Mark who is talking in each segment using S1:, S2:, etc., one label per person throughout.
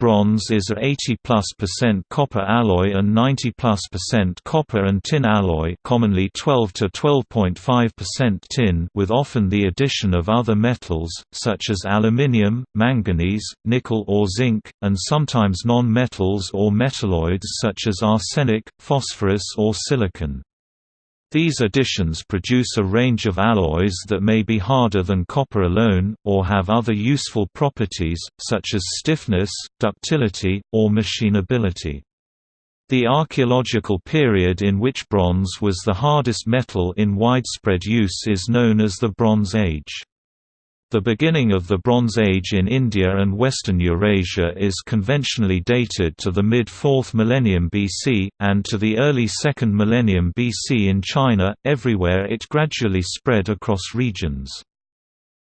S1: Bronze is a 80-plus percent copper alloy and 90-plus percent copper and tin alloy commonly 12 to 12.5% tin with often the addition of other metals, such as aluminium, manganese, nickel or zinc, and sometimes non-metals or metalloids such as arsenic, phosphorus or silicon. These additions produce a range of alloys that may be harder than copper alone, or have other useful properties, such as stiffness, ductility, or machinability. The archaeological period in which bronze was the hardest metal in widespread use is known as the Bronze Age. The beginning of the Bronze Age in India and western Eurasia is conventionally dated to the mid-4th millennium BC, and to the early 2nd millennium BC in China, everywhere it gradually spread across regions.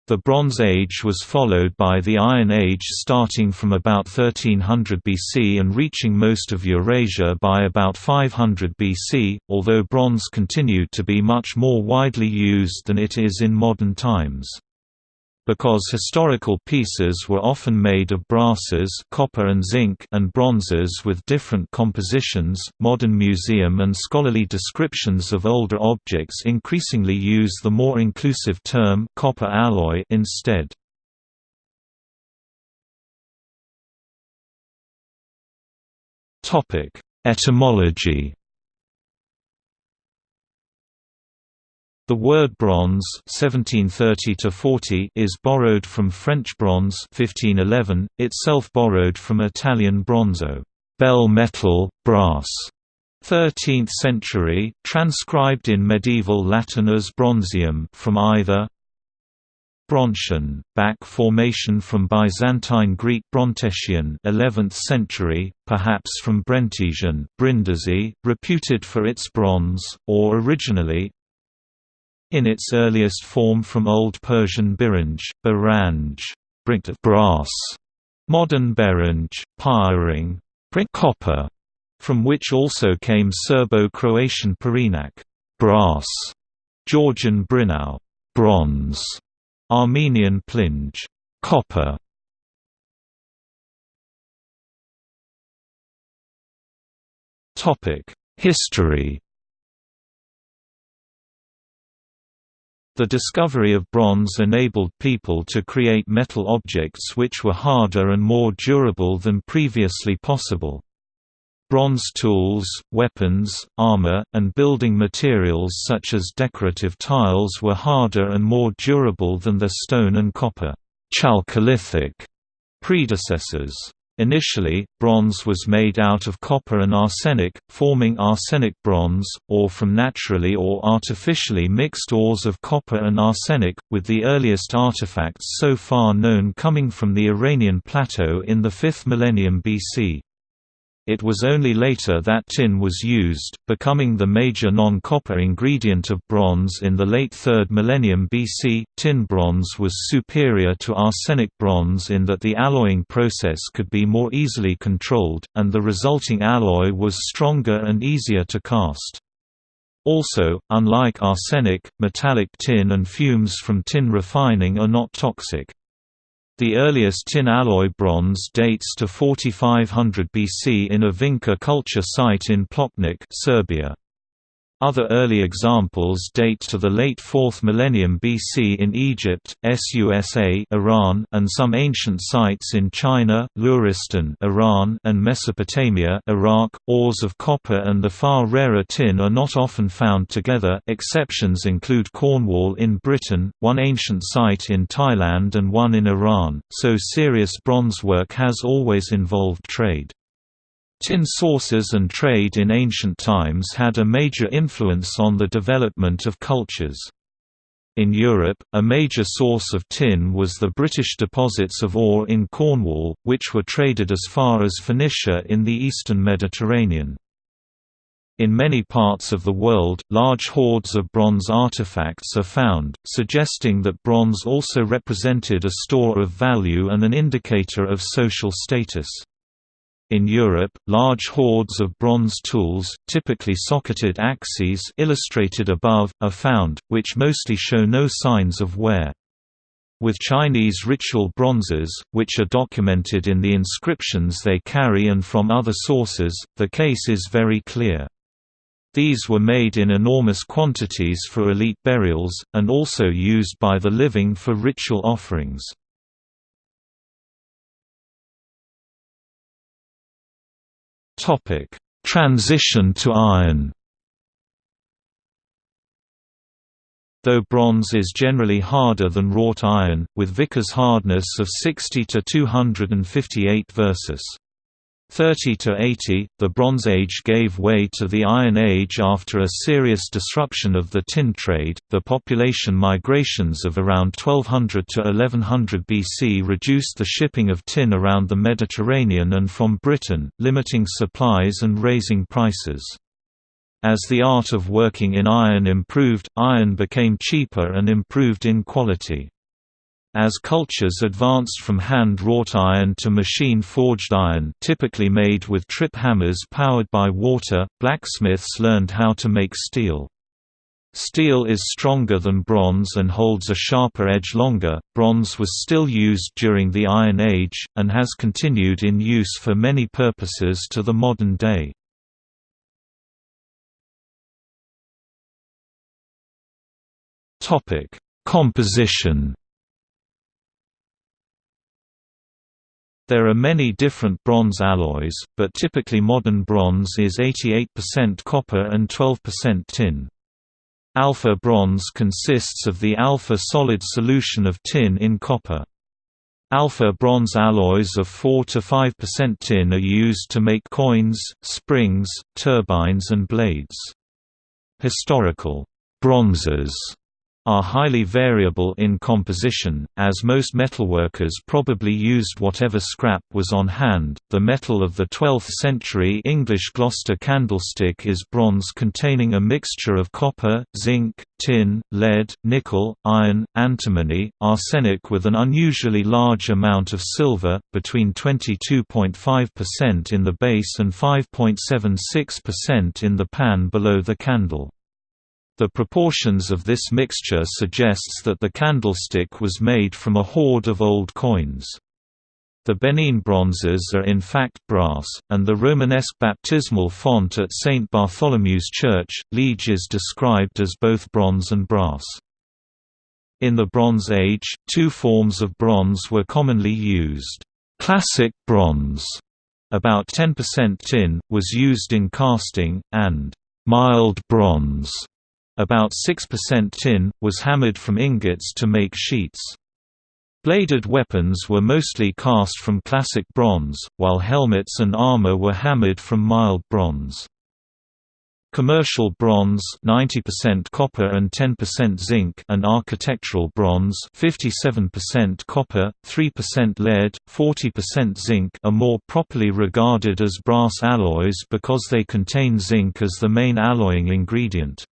S1: The Bronze Age was followed by the Iron Age starting from about 1300 BC and reaching most of Eurasia by about 500 BC, although bronze continued to be much more widely used than it is in modern times. Because historical pieces were often made of brasses copper and, zinc and bronzes with different compositions, modern museum and scholarly descriptions of older objects increasingly use the more inclusive term copper alloy instead. Topic: Etymology The word bronze 1730 is borrowed from French bronze 1511, itself borrowed from Italian bronzo bell metal, brass", 13th century, transcribed in medieval Latin as bronzium from either Bronchian, back formation from Byzantine Greek Brontesian 11th century, perhaps from Brentesian Brindisi, reputed for its bronze, or originally, in its earliest form from Old Persian biranj, baranj, brass, modern beranj, piring, copper, from which also came Serbo-Croatian perinak, brass, Georgian brinau, bronze, Armenian plinj, copper. Topic: History The discovery of bronze enabled people to create metal objects which were harder and more durable than previously possible. Bronze tools, weapons, armor, and building materials such as decorative tiles were harder and more durable than their stone and copper Chalcolithic predecessors. Initially, bronze was made out of copper and arsenic, forming arsenic bronze, or from naturally or artificially mixed ores of copper and arsenic, with the earliest artifacts so far known coming from the Iranian plateau in the 5th millennium BC. It was only later that tin was used, becoming the major non-copper ingredient of bronze in the late 3rd millennium BC. Tin bronze was superior to arsenic bronze in that the alloying process could be more easily controlled, and the resulting alloy was stronger and easier to cast. Also, unlike arsenic, metallic tin and fumes from tin refining are not toxic. The earliest tin alloy bronze dates to 4500 BC in a Vinca culture site in Pločnik Serbia. Other early examples date to the late 4th millennium BC in Egypt, Susa Iran, and some ancient sites in China, Luristan Iran, and Mesopotamia Iraq. Ores of copper and the far rarer tin are not often found together exceptions include Cornwall in Britain, one ancient site in Thailand and one in Iran, so serious bronze work has always involved trade. Tin sources and trade in ancient times had a major influence on the development of cultures. In Europe, a major source of tin was the British deposits of ore in Cornwall, which were traded as far as Phoenicia in the eastern Mediterranean. In many parts of the world, large hoards of bronze artifacts are found, suggesting that bronze also represented a store of value and an indicator of social status. In Europe, large hoards of bronze tools, typically socketed axes illustrated above, are found, which mostly show no signs of wear. With Chinese ritual bronzes, which are documented in the inscriptions they carry and from other sources, the case is very clear. These were made in enormous quantities for elite burials, and also used by the living for ritual offerings. Transition to iron. Though bronze is generally harder than wrought iron, with Vickers hardness of 60 to 258 versus 30 to 80, the Bronze Age gave way to the Iron Age after a serious disruption of the tin trade. The population migrations of around 1200 to 1100 BC reduced the shipping of tin around the Mediterranean and from Britain, limiting supplies and raising prices. As the art of working in iron improved, iron became cheaper and improved in quality. As cultures advanced from hand-wrought iron to machine-forged iron typically made with trip hammers powered by water, blacksmiths learned how to make steel. Steel is stronger than bronze and holds a sharper edge longer. Bronze was still used during the Iron Age, and has continued in use for many purposes to the modern day. Composition. There are many different bronze alloys, but typically modern bronze is 88% copper and 12% tin. Alpha bronze consists of the alpha solid solution of tin in copper. Alpha bronze alloys of 4 to 5% tin are used to make coins, springs, turbines and blades. Historical bronzes are highly variable in composition, as most metalworkers probably used whatever scrap was on hand. The metal of the 12th century English Gloucester candlestick is bronze containing a mixture of copper, zinc, tin, lead, nickel, iron, antimony, arsenic with an unusually large amount of silver, between 22.5% in the base and 5.76% in the pan below the candle. The proportions of this mixture suggests that the candlestick was made from a hoard of old coins. The Benin bronzes are in fact brass, and the Romanesque baptismal font at St. Bartholomew's Church, Liege is described as both bronze and brass. In the Bronze Age, two forms of bronze were commonly used. Classic bronze, about 10% tin, was used in casting, and mild bronze, about 6% tin, was hammered from ingots to make sheets. Bladed weapons were mostly cast from classic bronze, while helmets and armor were hammered from mild bronze. Commercial bronze 90% copper and 10% zinc and architectural bronze 57% copper, 3% lead, 40% zinc are more properly regarded as brass alloys because they contain zinc as the main alloying ingredient.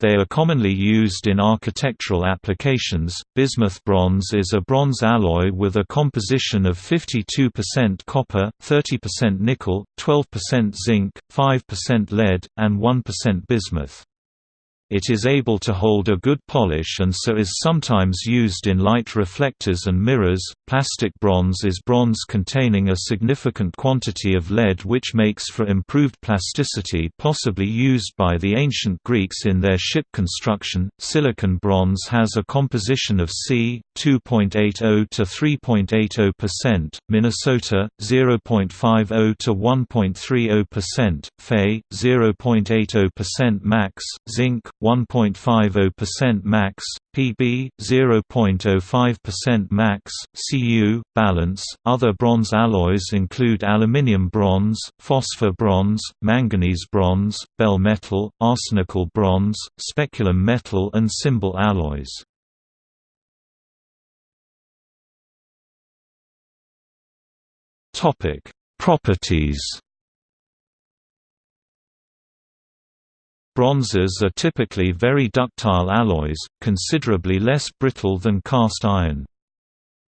S1: They are commonly used in architectural applications. Bismuth bronze is a bronze alloy with a composition of 52% copper, 30% nickel, 12% zinc, 5% lead, and 1% bismuth. It is able to hold a good polish and so is sometimes used in light reflectors and mirrors. Plastic bronze is bronze containing a significant quantity of lead which makes for improved plasticity possibly used by the ancient Greeks in their ship construction. Silicon bronze has a composition of C 2.80 to 3.80%, Minnesota 0.50 to 1.30%, Fe 0.80% max, zinc 1.50% max, Pb 0.05% max, Cu balance. Other bronze alloys include aluminium bronze, phosphor bronze, manganese bronze, bell metal, arsenical bronze, speculum metal and cymbal alloys. Topic: Properties Bronzes are typically very ductile alloys, considerably less brittle than cast iron.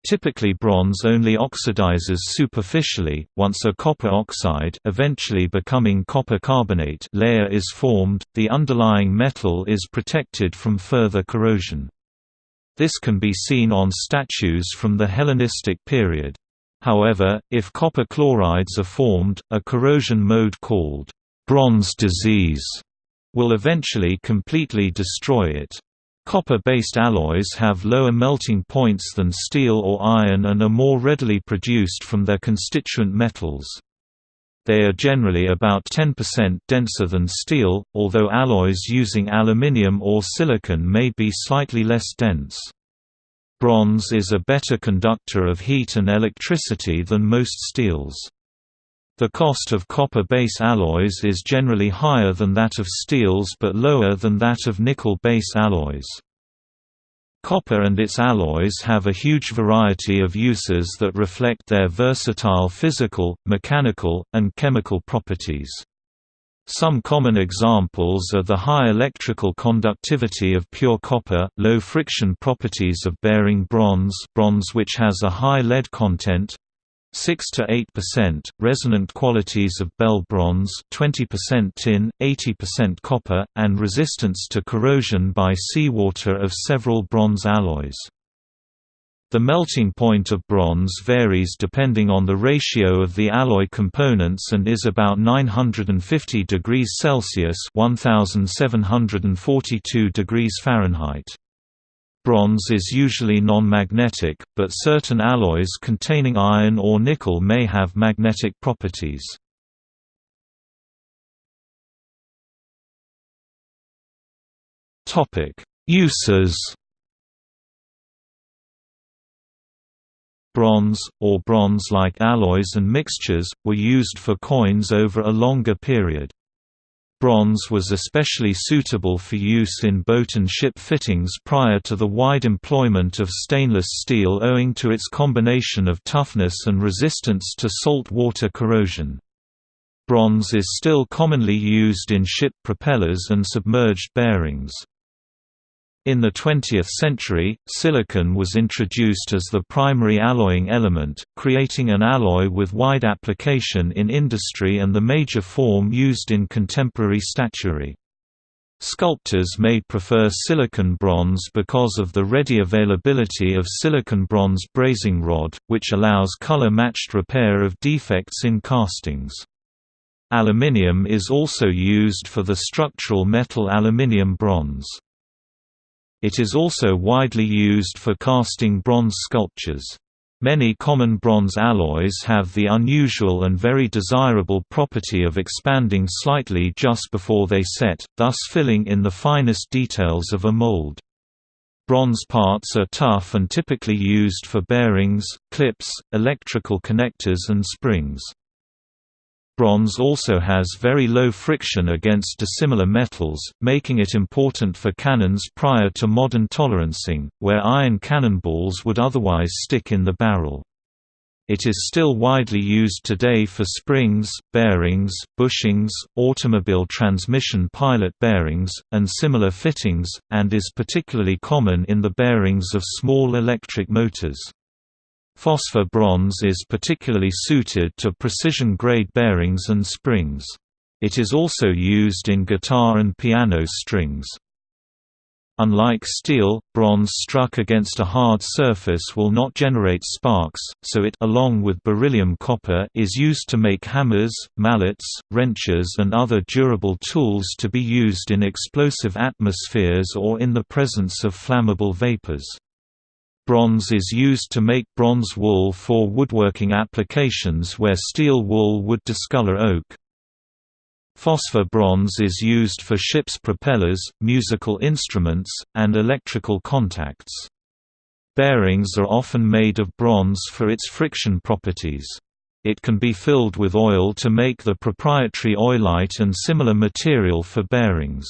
S1: Typically bronze only oxidizes superficially, once a copper oxide eventually becoming copper carbonate layer is formed, the underlying metal is protected from further corrosion. This can be seen on statues from the Hellenistic period. However, if copper chlorides are formed, a corrosion mode called bronze disease will eventually completely destroy it. Copper-based alloys have lower melting points than steel or iron and are more readily produced from their constituent metals. They are generally about 10% denser than steel, although alloys using aluminium or silicon may be slightly less dense. Bronze is a better conductor of heat and electricity than most steels. The cost of copper-base alloys is generally higher than that of steels but lower than that of nickel-base alloys. Copper and its alloys have a huge variety of uses that reflect their versatile physical, mechanical, and chemical properties. Some common examples are the high electrical conductivity of pure copper, low friction properties of bearing bronze bronze which has a high lead content, 6 to 8%, resonant qualities of bell bronze, 20% tin, 80% copper, and resistance to corrosion by seawater of several bronze alloys. The melting point of bronze varies depending on the ratio of the alloy components and is about 950 degrees Celsius (1742 degrees Fahrenheit). Bronze is usually non-magnetic, but certain alloys containing iron or nickel may have magnetic properties. Uses Bronze, or bronze-like alloys and mixtures, were used for coins over a longer period. Bronze was especially suitable for use in boat and ship fittings prior to the wide employment of stainless steel owing to its combination of toughness and resistance to salt water corrosion. Bronze is still commonly used in ship propellers and submerged bearings. In the 20th century, silicon was introduced as the primary alloying element, creating an alloy with wide application in industry and the major form used in contemporary statuary. Sculptors may prefer silicon bronze because of the ready availability of silicon bronze brazing rod, which allows color-matched repair of defects in castings. Aluminium is also used for the structural metal aluminium bronze. It is also widely used for casting bronze sculptures. Many common bronze alloys have the unusual and very desirable property of expanding slightly just before they set, thus filling in the finest details of a mold. Bronze parts are tough and typically used for bearings, clips, electrical connectors and springs. Bronze also has very low friction against dissimilar metals, making it important for cannons prior to modern tolerancing, where iron cannonballs would otherwise stick in the barrel. It is still widely used today for springs, bearings, bushings, automobile transmission pilot bearings, and similar fittings, and is particularly common in the bearings of small electric motors. Phosphor bronze is particularly suited to precision-grade bearings and springs. It is also used in guitar and piano strings. Unlike steel, bronze struck against a hard surface will not generate sparks, so it along with beryllium copper is used to make hammers, mallets, wrenches and other durable tools to be used in explosive atmospheres or in the presence of flammable vapors. Bronze is used to make bronze wool for woodworking applications where steel wool would discolor oak. Phosphor bronze is used for ships' propellers, musical instruments, and electrical contacts. Bearings are often made of bronze for its friction properties. It can be filled with oil to make the proprietary oilite and similar material for bearings.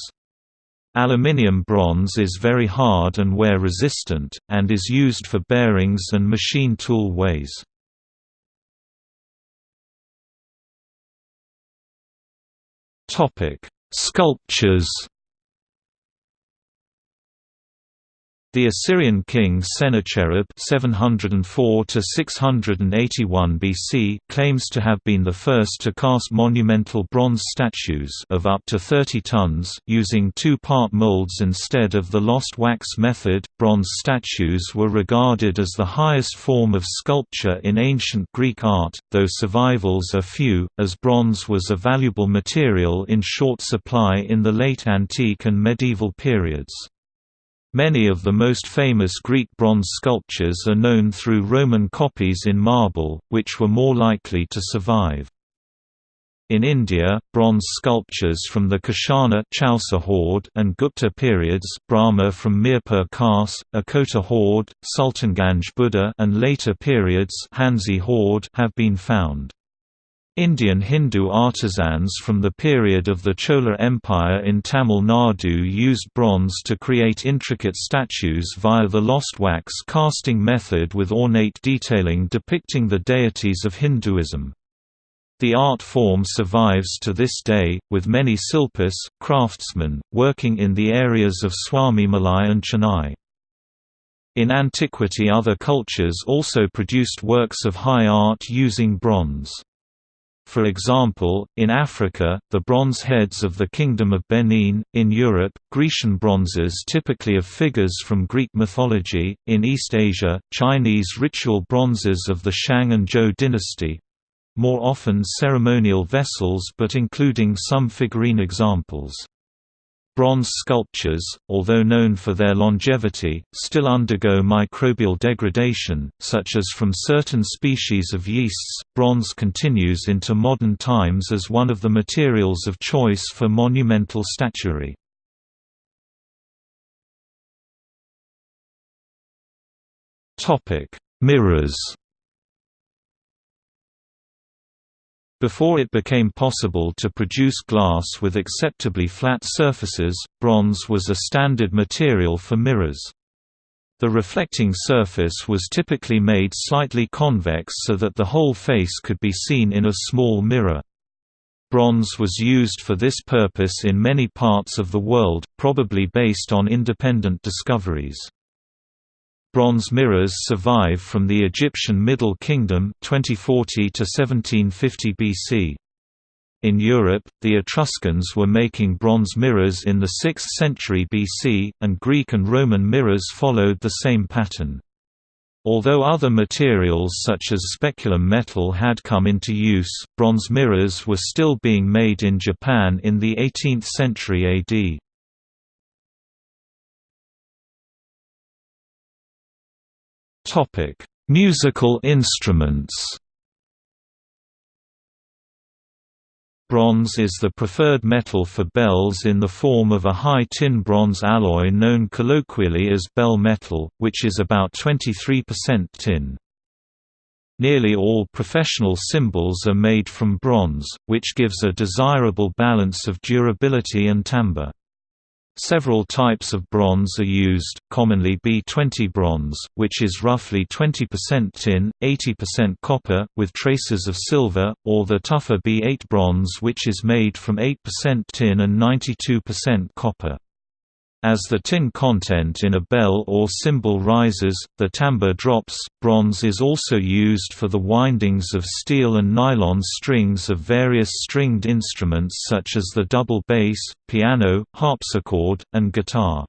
S1: Aluminium bronze is very hard and wear resistant, and is used for bearings and machine tool ways. Sculptures The Assyrian king Sennacherib (704–681 BC) claims to have been the first to cast monumental bronze statues of up to 30 tons using two-part molds instead of the lost wax method. Bronze statues were regarded as the highest form of sculpture in ancient Greek art, though survivals are few, as bronze was a valuable material in short supply in the late antique and medieval periods. Many of the most famous Greek bronze sculptures are known through Roman copies in marble, which were more likely to survive. In India, bronze sculptures from the Kashana Chausa hoard and Gupta periods Brahma from Mirpur Khas, Akota hoard, Sultanganj Buddha and later periods Hansi hoard have been found. Indian Hindu artisans from the period of the Chola Empire in Tamil Nadu used bronze to create intricate statues via the lost wax casting method with ornate detailing depicting the deities of Hinduism. The art form survives to this day, with many silpas, craftsmen, working in the areas of Swamimalai and Chennai. In antiquity other cultures also produced works of high art using bronze. For example, in Africa, the bronze heads of the Kingdom of Benin, in Europe, Grecian bronzes typically of figures from Greek mythology, in East Asia, Chinese ritual bronzes of the Shang and Zhou dynasty—more often ceremonial vessels but including some figurine examples. Bronze sculptures, although known for their longevity, still undergo microbial degradation, such as from certain species of yeasts. Bronze continues into modern times as one of the materials of choice for monumental statuary. Topic: Mirrors Before it became possible to produce glass with acceptably flat surfaces, bronze was a standard material for mirrors. The reflecting surface was typically made slightly convex so that the whole face could be seen in a small mirror. Bronze was used for this purpose in many parts of the world, probably based on independent discoveries. Bronze mirrors survive from the Egyptian Middle Kingdom 2040 to 1750 BC. In Europe, the Etruscans were making bronze mirrors in the 6th century BC, and Greek and Roman mirrors followed the same pattern. Although other materials such as speculum metal had come into use, bronze mirrors were still being made in Japan in the 18th century AD. Topic: Musical instruments. Bronze is the preferred metal for bells in the form of a high tin bronze alloy known colloquially as bell metal, which is about 23% tin. Nearly all professional cymbals are made from bronze, which gives a desirable balance of durability and timbre. Several types of bronze are used, commonly B20 bronze, which is roughly 20% tin, 80% copper, with traces of silver, or the tougher B8 bronze which is made from 8% tin and 92% copper. As the tin content in a bell or cymbal rises, the timbre drops. Bronze is also used for the windings of steel and nylon strings of various stringed instruments such as the double bass, piano, harpsichord, and guitar.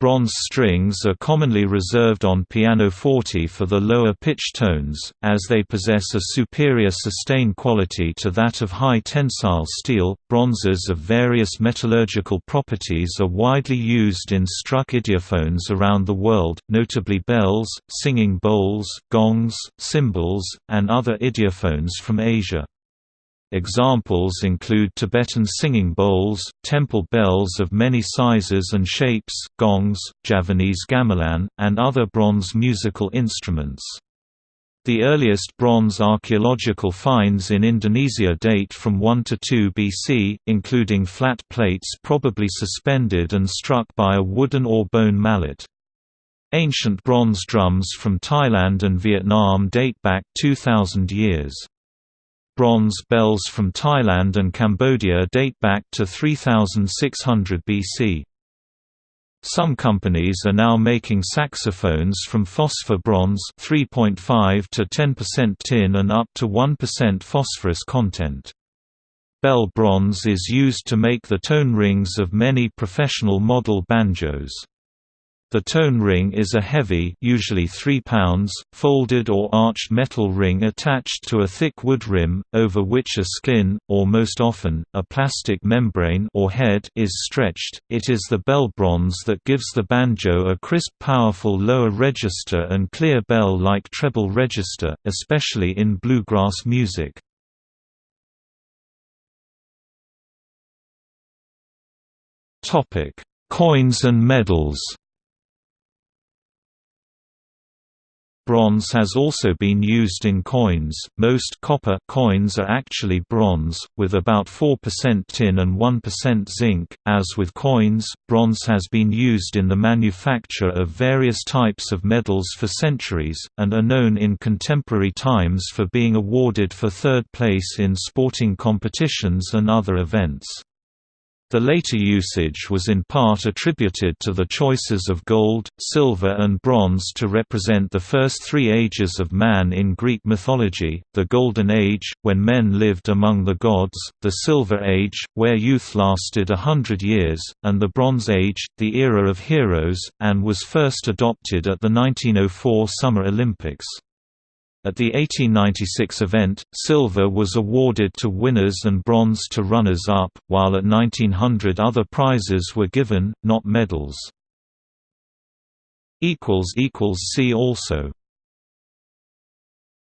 S1: Bronze strings are commonly reserved on pianoforte for the lower pitch tones, as they possess a superior sustain quality to that of high tensile steel. Bronzes of various metallurgical properties are widely used in struck idiophones around the world, notably bells, singing bowls, gongs, cymbals, and other idiophones from Asia. Examples include Tibetan singing bowls, temple bells of many sizes and shapes, gongs, Javanese gamelan, and other bronze musical instruments. The earliest bronze archaeological finds in Indonesia date from 1 to 2 BC, including flat plates probably suspended and struck by a wooden or bone mallet. Ancient bronze drums from Thailand and Vietnam date back 2,000 years. Bronze bells from Thailand and Cambodia date back to 3600 BC. Some companies are now making saxophones from phosphor bronze 3.5 to 10% tin and up to 1% phosphorus content. Bell bronze is used to make the tone rings of many professional model banjos. The tone ring is a heavy usually 3 pounds, folded or arched metal ring attached to a thick wood rim, over which a skin, or most often, a plastic membrane or head is stretched. It is the bell bronze that gives the banjo a crisp powerful lower register and clear bell-like treble register, especially in bluegrass music. Coins and medals Bronze has also been used in coins. Most copper coins are actually bronze, with about 4% tin and 1% zinc. As with coins, bronze has been used in the manufacture of various types of medals for centuries, and are known in contemporary times for being awarded for third place in sporting competitions and other events. The later usage was in part attributed to the choices of gold, silver and bronze to represent the first three ages of man in Greek mythology, the Golden Age, when men lived among the gods, the Silver Age, where youth lasted a hundred years, and the Bronze Age, the era of heroes, and was first adopted at the 1904 Summer Olympics. At the 1896 event, silver was awarded to winners and bronze to runners-up, while at 1900 other prizes were given, not medals. See also